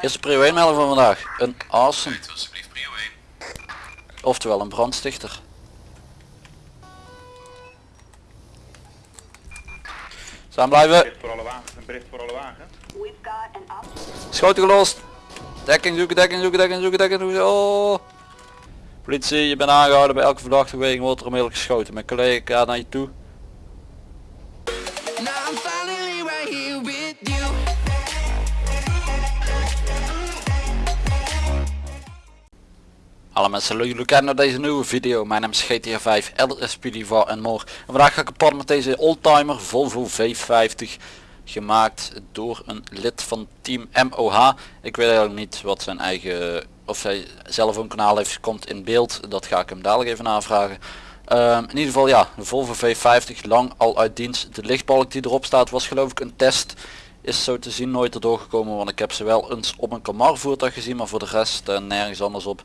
Eerste prio 1 melden van vandaag. Een awesome. Weet alsjeblieft prio 1. Oftewel een brandstichter. Staan blijven. Schoten gelost. Dekking zoeken, dekking zoeken, dekking zoeken, dekking zoeken. Oh. Politie, je bent aangehouden bij elke verdachte beweging wordt er onmiddellijk geschoten. Mijn collega gaat naar je toe. Hallo mensen, leuk jullie naar deze nieuwe video. Mijn naam is GTA 5, LSP Diva en more. En vandaag ga ik pad met deze oldtimer Volvo V50. Gemaakt door een lid van team MOH. Ik weet eigenlijk niet wat zijn eigen, of hij zelf een kanaal heeft, komt in beeld. Dat ga ik hem dadelijk even navragen. Ehm, in ieder geval ja, de Volvo V50 lang al uit dienst. De lichtbalk die erop staat was geloof ik een test. Is zo te zien nooit erdoor gekomen, want ik heb ze wel eens op een Camaro voertuig gezien, maar voor de rest eh, nergens anders op.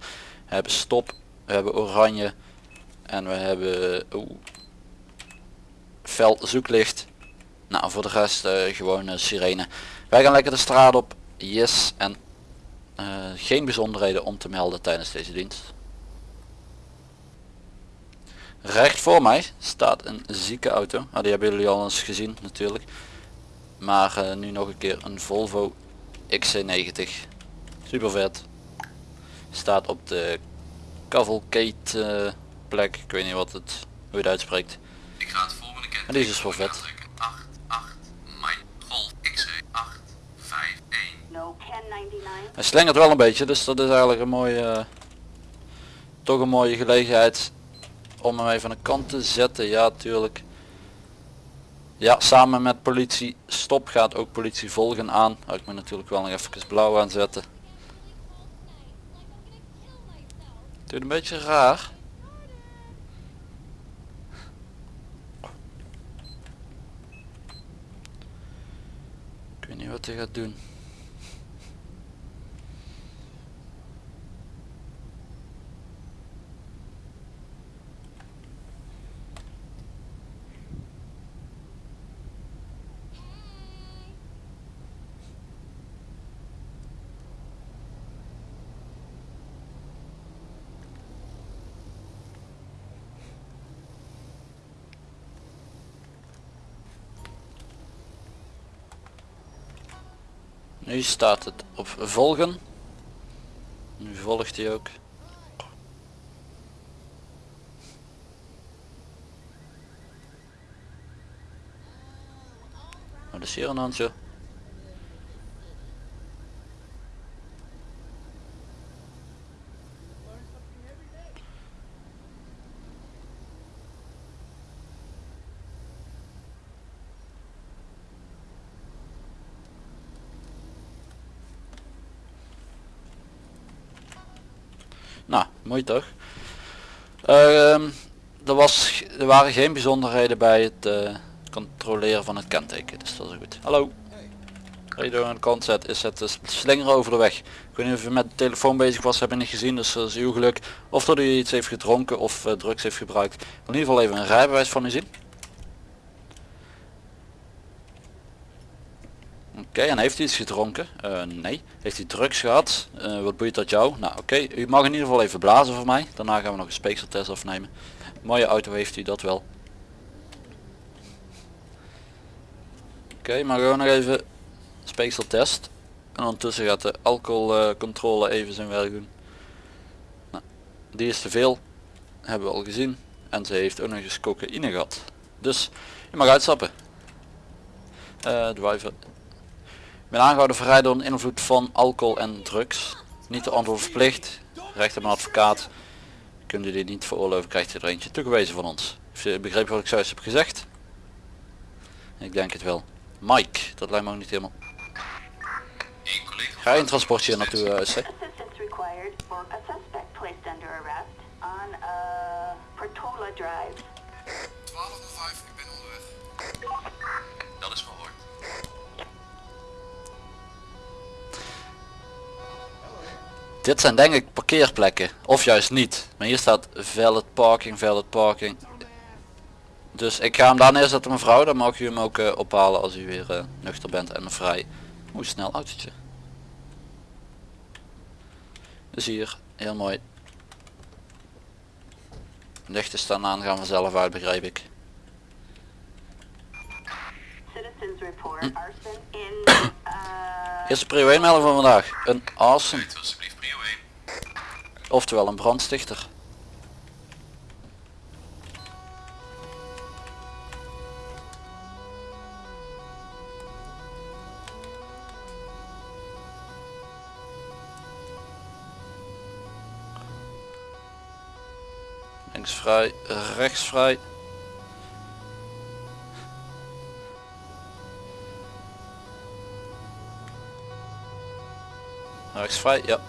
We hebben stop, we hebben oranje en we hebben oeh, fel zoeklicht. Nou voor de rest eh, gewoon eh, sirene. Wij gaan lekker de straat op, yes en eh, geen bijzonderheden om te melden tijdens deze dienst. Recht voor mij staat een zieke auto. Nou, die hebben jullie al eens gezien natuurlijk. Maar nu nog een keer een Volvo XC90. Super vet. Staat op de cavalcade eh, plek. Ik weet niet wat het, hoe je het uitspreekt. Ik ga het volgende kenteken Maar die is dus wel vet. aantrekken. 8, 8, mijn golf XC 8, 5, 1. No 1099. Hij slingert wel een beetje, dus dat is eigenlijk een mooie, eh, toch een mooie gelegenheid om hem even aan de kant te zetten. Ja, tuurlijk. Ja, samen met politie stop gaat ook politie volgen aan. Oh, ik moet natuurlijk wel nog even blauw aanzetten. Doet een beetje raar. Ik weet niet wat hij gaat doen. Nu staat het op volgen. Nu volgt hij ook. Wat is hier aan de Nou, mooi toch? Ehm, er, was, er waren geen bijzonderheden bij het eh, controleren van het kenteken, dus dat is goed. Hallo. Reden aan de kant zet is het eh, slingeren over de weg. Ik weet niet of je met de telefoon bezig was, heb je niet gezien, dus dat is uw geluk. Of dat u iets heeft gedronken of eh, drugs heeft gebruikt. Ik in ieder geval even een rijbewijs van u zien. Oké, en heeft u iets gedronken? Eh, nee. Heeft u drugs gehad? Eh, wat boeit dat jou? Nou oké, u mag in ieder geval even blazen voor mij. Daarna gaan we nog een speekseltest afnemen. Mooie auto heeft u dat wel. Oké, maar gewoon nog even speekseltest. En ondertussen gaat de alcoholcontrole even zijn werk doen. Nou, die is te veel. Hebben we al gezien. En ze heeft ook nog eens cocaïne gehad. Dus je mag uitstappen. Eh driver ben aangehouden voor rijden onder invloed van alcohol en drugs. Niet de antwoord verplicht. Recht op een advocaat. Kunt u dit niet veroorloven, krijgt u er eentje toegewezen van ons. Heeft u begrepen wat ik zojuist heb gezegd? Ik denk het wel. Mike, dat lijkt me ook niet helemaal. Ga je een transportje naartoe, uh, Dit zijn denk ik parkeerplekken. Of juist niet. Maar hier staat valid parking, valid parking. Dus ik ga hem daar neerzetten mevrouw. Dan mag u hem ook eh, ophalen als u weer eh, nuchter bent en vrij. Hoe snel autootje. Dus hier, heel mooi. Lichten staan aan, gaan vanzelf uit begrijp ik. Citizens report arson in, uh, Eerste prio 1 melding van vandaag. Een arson, Uit, alsjeblieft, prio 1. Oftewel een brandstichter. Links vrij, rechts vrij. Rechts vrij, ja.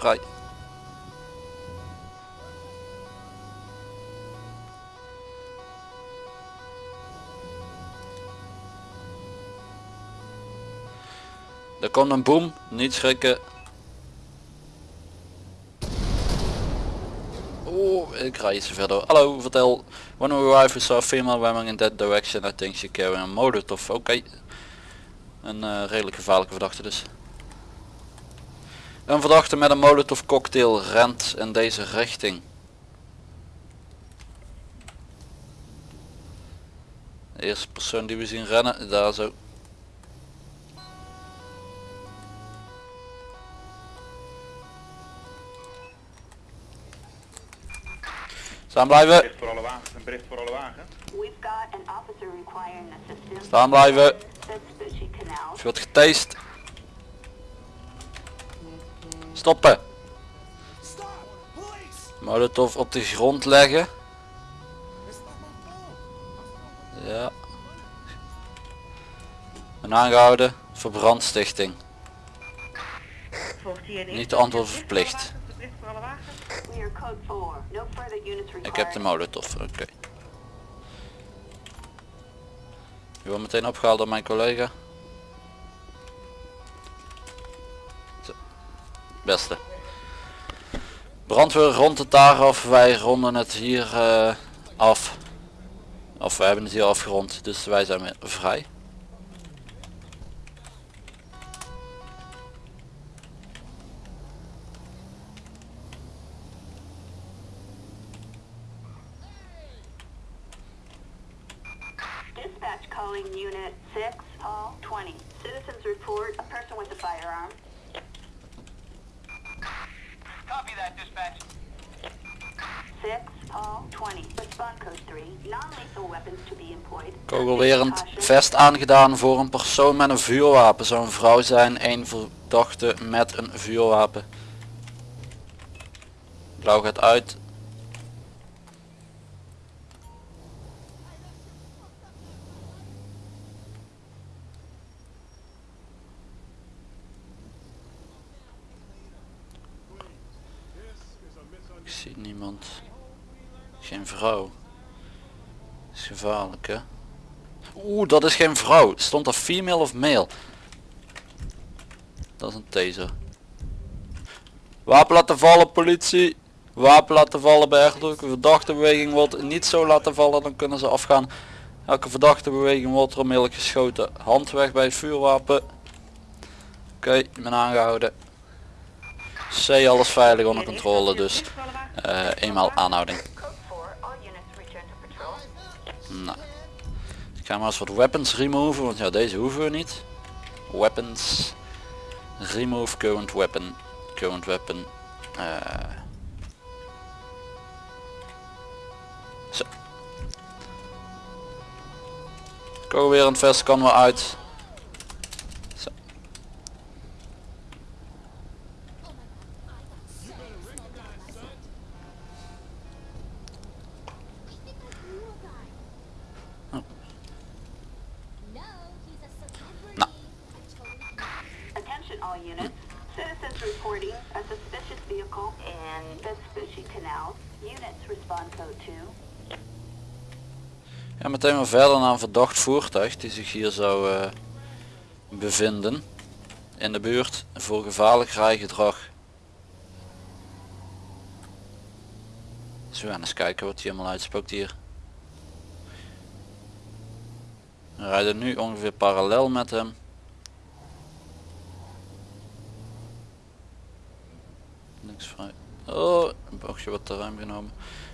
Vrij. Er komt een boom, niet schrikken. Oeh, ik rij iets te ver door. Hallo, vertel. When we arrive we saw female woman in that direction. I think she carrying a molotov. Oké. Een eh, redelijk gevaarlijke verdachte dus. Een verdachte met een molotov cocktail rent in deze richting. De eerste persoon die we zien rennen, daar zo. Staan blijven, Bericht voor alle wagens, een bericht voor alle assistance. staan blijven. Er wordt getast. Stoppen. Molotov op de grond leggen. Ja. En aangehouden voor brandstichting. Niet te antwoorden verplicht. Bericht voor alle wagens. We are code 4. No further units required. Ik heb de molotov, oké. Je wordt meteen opgehaald door mijn collega. Brandweer rond het daar af, wij ronden het hier eh, af. Of we hebben het hier afgerond, dus wij zijn weer vrij. Dispatch calling unit 6, hall 20. Citizens report a person with a firearm. Copy that, dispatch. 6, hall 20. Respond code 3. Non-lethal weapons to be Caution. vest aangedaan voor een persoon met een vuurwapen. Zou een vrouw zijn, een verdachte met een vuurwapen. Blauw gaat uit. Ik zie niemand. Geen vrouw. is gevaarlijk hè. Oeh, dat is geen vrouw. Stond er female of male? Dat is een taser. Wapen laten vallen politie. Wapen laten vallen bij ergelijke verdachte beweging wordt niet zo laten vallen dan kunnen ze afgaan. Elke verdachte beweging wordt er onmiddellijk geschoten. Hand weg bij vuurwapen. Oké, ik ben aangehouden. C alles veilig onder controle dus. eh, eenmaal aanhouding. Ik ga maar eens wat weapons removen, want ja deze hoeven we niet. Weapons. Remove current weapon. Current weapon. eh. Zo. Kogelwerend vest kan wel uit. Ja, meteen maar verder naar een verdacht voertuig die zich hier zou eh, bevinden in de buurt voor gevaarlijk rijgedrag. We gaan eens kijken wat hij helemaal uitspookt hier. We rijden nu ongeveer parallel met hem. Niks vrij. Oh, een bochtje wat te ruim genomen.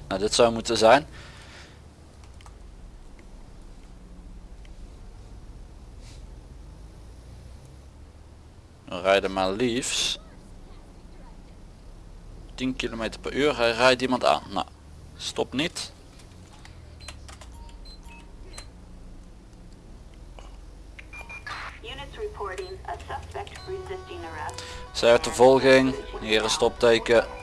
Nou, dit zou moeten zijn. We rijden maar liefst 10 km per uur. Hij rijdt iemand aan. Nou, stop niet. Units reporting a suspect resisting arrest. Zij uit de volging. Hier een stopteken.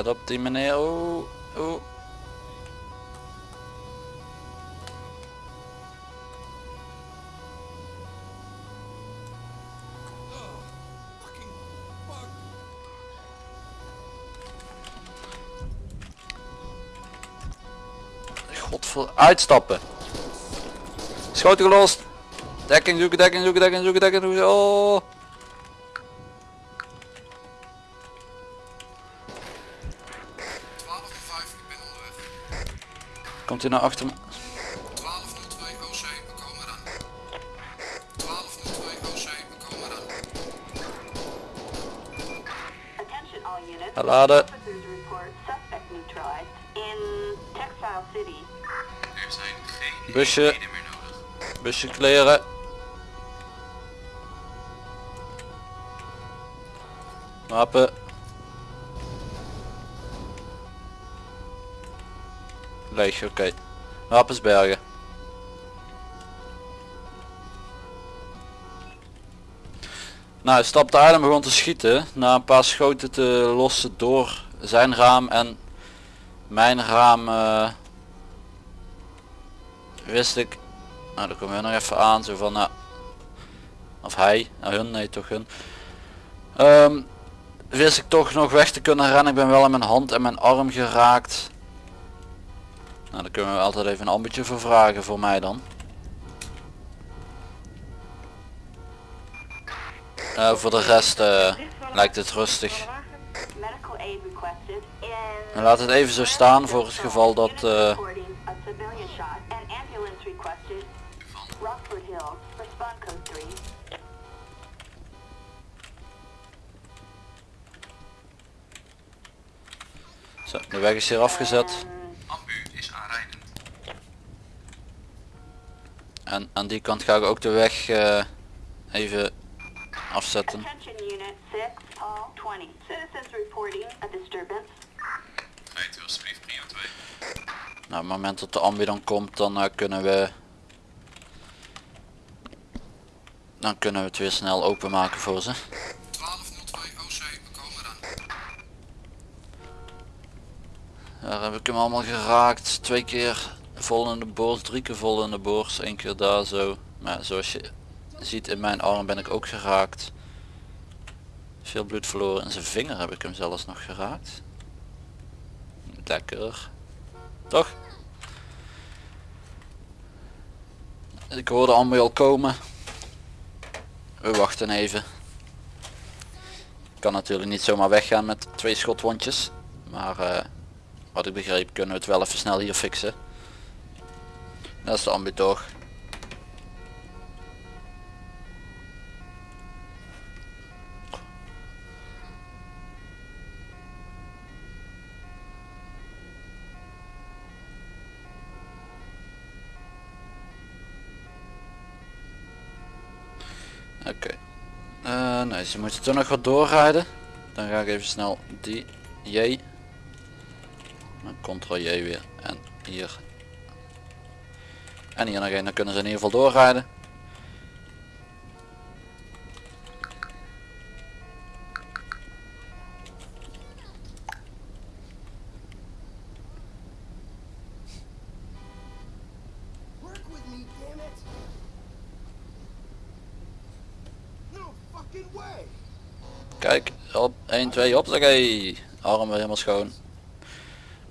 Let op die meneer. Oeh, oeh. Godver... Uitstappen. Schoten gelost. Dekking zoeken, dekking zoeken, dekking zoeken, dekking zoeken. Oh. Komt hij naar achter me? 1202 OC, we komen eraan. 1202 OC, we komen eraan. Attention all units. Laden. Officers report suspect neutralized in Textile City. Er zijn geen Busje. meer nodig. Busje kleren. Wapen. Oké. Wapens bergen. Nou, hij stapte en begon te schieten. Na een paar schoten te lossen door zijn raam en mijn raam eh, wist ik nou, dan komen we nog even aan, zo van, nou, of hij, nou hun, nee toch hun. Ehm, wist ik toch nog weg te kunnen rennen, ik ben wel in mijn hand en mijn arm geraakt. Nou, dan kunnen we altijd even een ambetje voor vragen voor mij dan. Eh, voor de rest eh, lijkt het rustig. En laat het even zo staan voor het geval dat... Eh, reporting a civilian shot. An ambulance requested. Rockford Hill. Respond code 3. zo, de weg is hier afgezet. Ambu is aanrijdend. En aan die kant ga ik ook de weg eh, even afzetten. Attention unit 6, Paul 20. Citizens reporting a disturbance. Rijdt u alsjeblieft prio 2. Nou, op het moment dat de ambi dan komt, dan eh, kunnen we... Dan kunnen we het weer snel openmaken voor ze. 1202 OC, we komen eraan. Daar heb ik hem allemaal geraakt. Twee keer vol in borst, drie keer vol in borst, één keer daar zo. Maar zoals je ziet in mijn arm ben ik ook geraakt. Veel bloed verloren. In zijn vinger heb ik hem zelfs nog geraakt. Lekker. Toch? Ik hoorde ambu al komen. We wachten even. Ik kan natuurlijk niet zomaar weggaan met twee schotwondjes. Maar eh, wat ik begreep kunnen we het wel even snel hier fixen. Dat is de ambu toch. Oké. Eh, nee, ze moeten toch nog wat doorrijden. Dan ga ik even snel die J. Dan ctrl J weer. En hier. En hier nog één. Dan kunnen ze in ieder geval doorrijden. Kijk, op 1, 2, hoppakee. Arm weer helemaal schoon.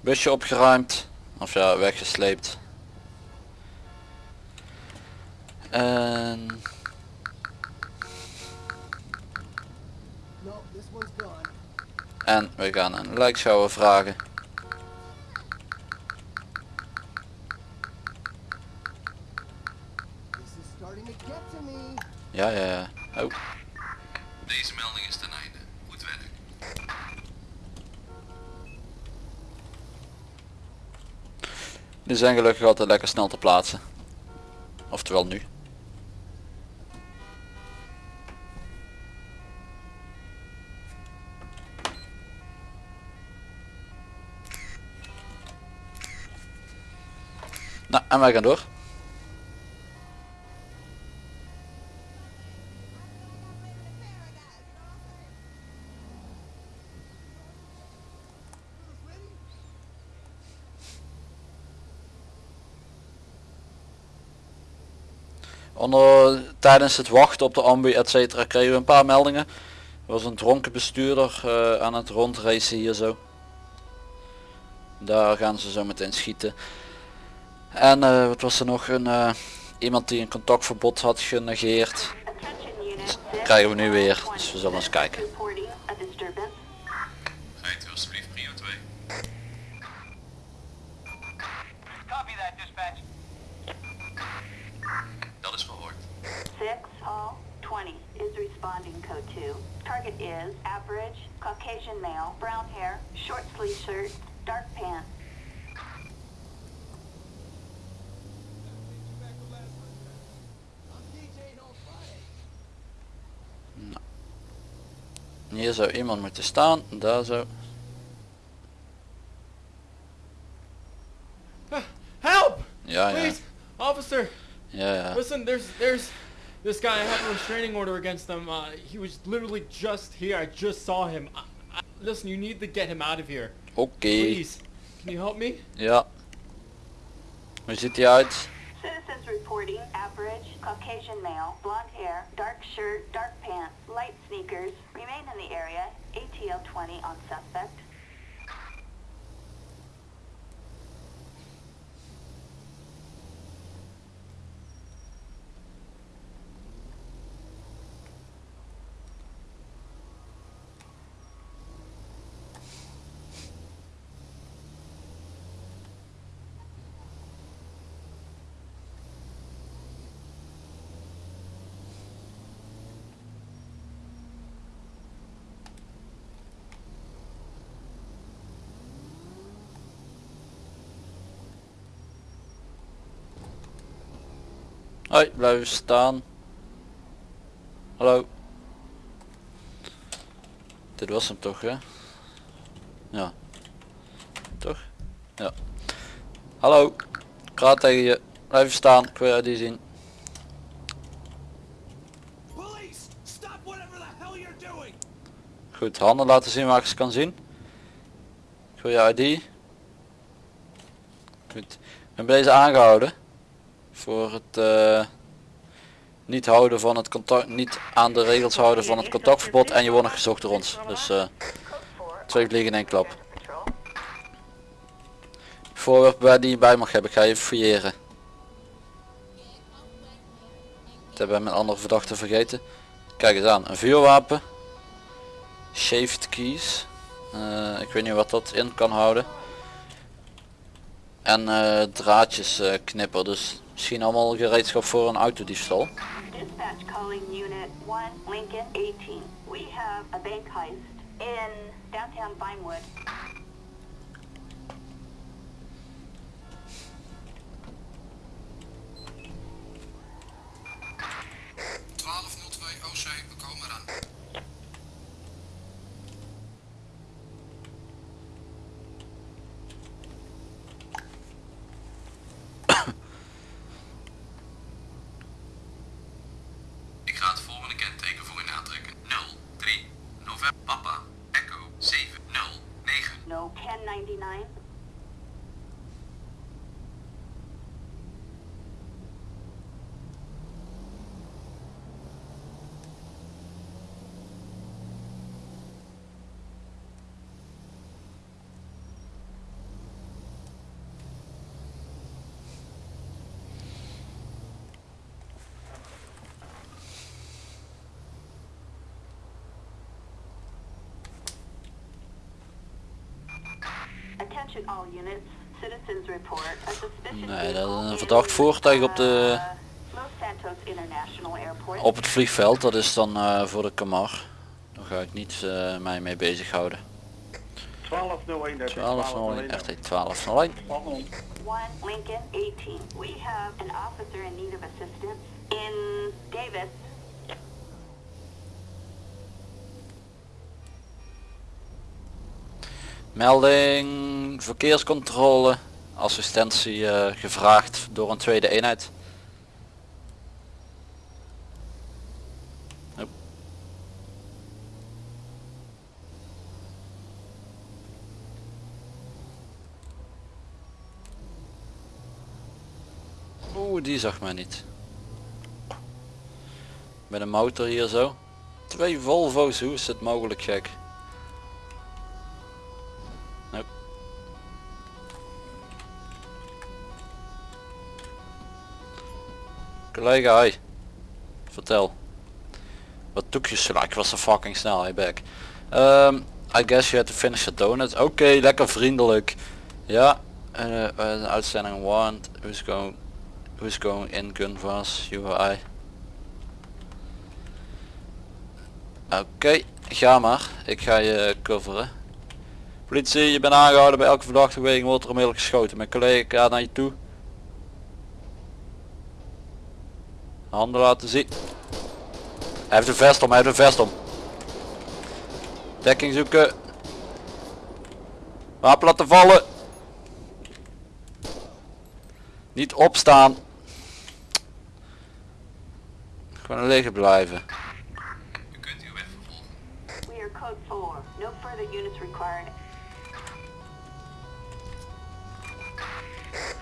Busje opgeruimd. Of ja, weggesleept. En. En we gaan een vragen. Get to me. Ja, ja, ja. Oh, Deze melding is ten einde. Goed werk. die zijn gelukkig altijd lekker snel te plaatsen. Oftewel nu. Nou, en wij gaan door. Onder, tijdens het wachten op de ambu et cetera kregen we een paar meldingen. Er was een dronken bestuurder eh, aan het rondracen hier zo. Daar gaan ze zo meteen schieten. En eh, wat was er nog? Een, eh, iemand die een contactverbod had genegeerd. Krijgen we nu weer, dus we zullen eens kijken. Reporting a disturbance. Rijdt u alsjeblieft prio 2. Copy that, dispatch. Dat is verhoord. 6 Hall 20 is responding code 2. Target is average, Caucasian male, brown hair, short sleeve shirt, dark pants. I'm DJing on Friday. Hier zou iemand moeten staan, daar zo. Help! Ja, ja, Please, officer. ja, ja. Listen, there's there's this guy. I have a restraining order against him. Uh, he was literally just here. I just saw him. I, I, listen, you need to get him out of here. Oké, Please, can you help me? ja. Hoe ziet hij uit? Citizens reporting Caucasian male, blonde hair, dark shirt, dark pants, light sneakers, remain in the area, ATL 20 on suspect. Hoi, blijven staan. Hallo. Dit was hem toch, hè? Ja. Toch? Ja. Hallo. Ik praat tegen je. Blijven staan. Ik wil die zien. Goed, handen laten zien waar ik ze kan zien. Ik wil je ID. Goed. Ik ben bij deze aangehouden. Voor het eh, niet houden van het contact, niet aan de regels houden van het contactverbod en je wordt nog gezocht door ons. Dus eh, twee vliegen in één klap. Voorwerp waar die je bij mag hebben, ik ga je fouilleren. Dat hebben we met andere verdachten vergeten. Kijk eens aan, een vuurwapen. Shaved keys. Eh, ik weet niet wat dat in kan houden. En draadjes eh, knipper, dus misschien allemaal gereedschap voor een autodiefstal. Dispatch calling unit 1 Lincoln 18. We have a bank heist in downtown Vinewood. Nee, dat een verdacht voertuig op de- uh, Los Santos International Airport. Op het vliegveld, dat is dan eh, voor de Kamar. Daar ga ik niet eh, mij mee bezighouden. 1201, dat is 1201, RT 1201. Spannend. 1 Lincoln 18. We have an officer in need of assistance in Davis. Melding, verkeerscontrole, assistentie eh, gevraagd door een tweede eenheid. Oeh, die zag mij niet. Met een motor hier zo. Twee Volvo's, hoe is het mogelijk gek? Collega, hi. Vertel. Wat doe je zo? Ik was zo fucking snel, hey back. Um, I guess you had to finish your donuts. Oké, lekker vriendelijk. Ja, uh, uh, outstanding warrant. Who's going, who's going in gun for us? You or I? Oké, ga maar. Ik ga je coveren. Politie, je bent aangehouden bij elke verdachte er onmiddellijk geschoten. Mijn collega gaat naar je toe. Handen laten zien. Hij heeft een vest om, hij heeft een vest om. Dekking zoeken. Wapen laten vallen. Niet opstaan. Gewoon liggen blijven.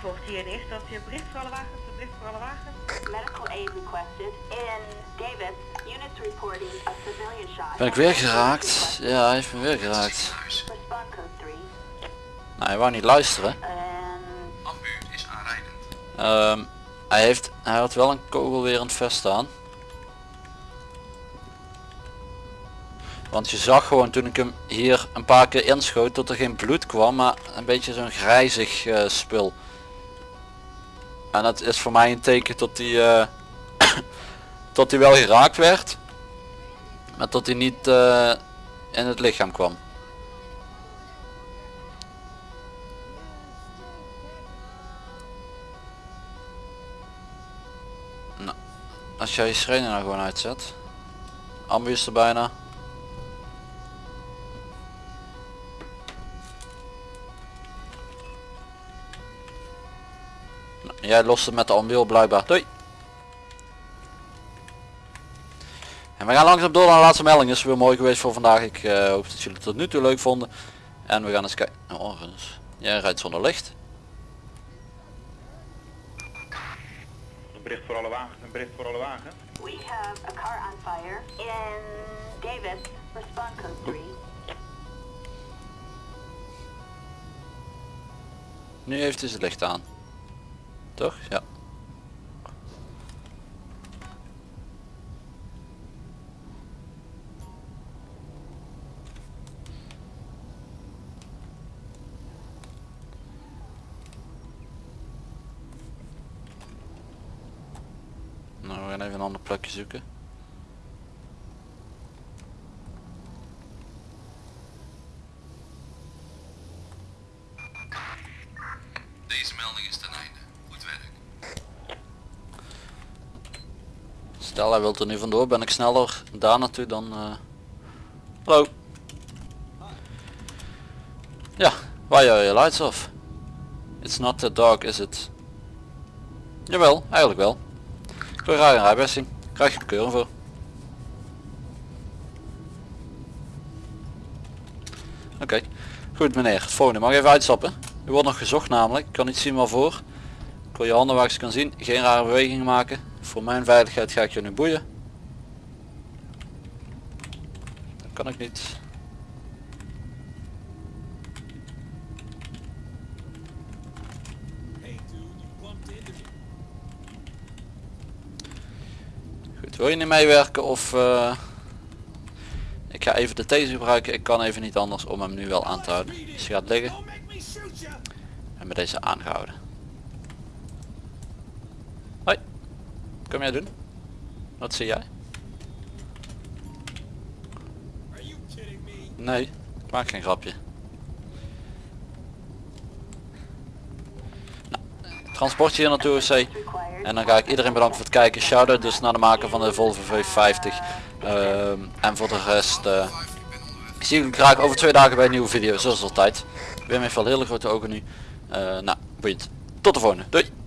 In eerste instantie een bericht voor alle wagens, een bericht voor alle wagens. Medical aid requested in Davis. Units reporting a civilian shot. Ben ik weer geraakt? Ja, hij heeft me weer geraakt. Huis. Respond code 3. Nou, hij wou niet luisteren. Ambu is aanrijdend. Ehm, hij heeft, hij had wel een kogel weer in het vest staan. Want je zag gewoon toen ik hem hier een paar keer inschoot dat er geen bloed kwam, maar een beetje zo'n grijzig eh, spul. En dat is voor mij een teken dat hij, eh, dat hij wel geraakt werd, maar dat hij niet eh, in het lichaam kwam. Nou, als jij je sirene nou gewoon uitzet. Ambu is er bijna. Jij lost het met de ambu op blijkbaar. Doei. En we gaan langzaam door naar de laatste melding. Is weer mooi geweest voor vandaag. Ik eh, hoop dat jullie het tot nu toe leuk vonden. En we gaan eens kijken. Oh, dus. Jij rijdt zonder licht. Een bericht voor alle wagens, een bericht voor alle wagens. we have a car on fire in Davis. Respond code 3. Nu heeft hij zijn licht aan. Toch? Ja. Nou, we gaan even een ander plekje zoeken. Deze melding is ten einde. Stel hij wilt er nu vandoor, ben ik sneller daar naartoe dan... eh, Hallo. Ja, why are your lights off? It's not that dark, is it? Jawel, eigenlijk wel. Ik wil graag een. Krijg je bekeuring voor. Oké, goed meneer. Het volgende mag even uitstappen. U wordt nog gezocht namelijk. Ik kan niet zien waarvoor. Wil je handen ze kan zien. Geen rare bewegingen maken. Voor mijn veiligheid ga ik je nu boeien. Dat kan ik niet. Goed, wil je niet meewerken of... eh, Ik ga even de taser gebruiken. Ik kan even niet anders om hem nu wel aan te houden. Dus hij gaat liggen en met deze aangehouden. Hoi. Kom jij doen? Wat zie jij? Are you kidding me? Nee, ik maak geen grapje. Nou, transportje hier naartoe C. Required. En dan ga ik iedereen bedanken voor het kijken. Shout-out dus naar de maker van de Volvo V50. Ehm, en voor de rest zie ik jullie graag over twee dagen bij een nieuwe video zoals altijd. Wim heeft wel hele grote ogen nu. Eh, nou, boeiend. Tot de volgende. Doei!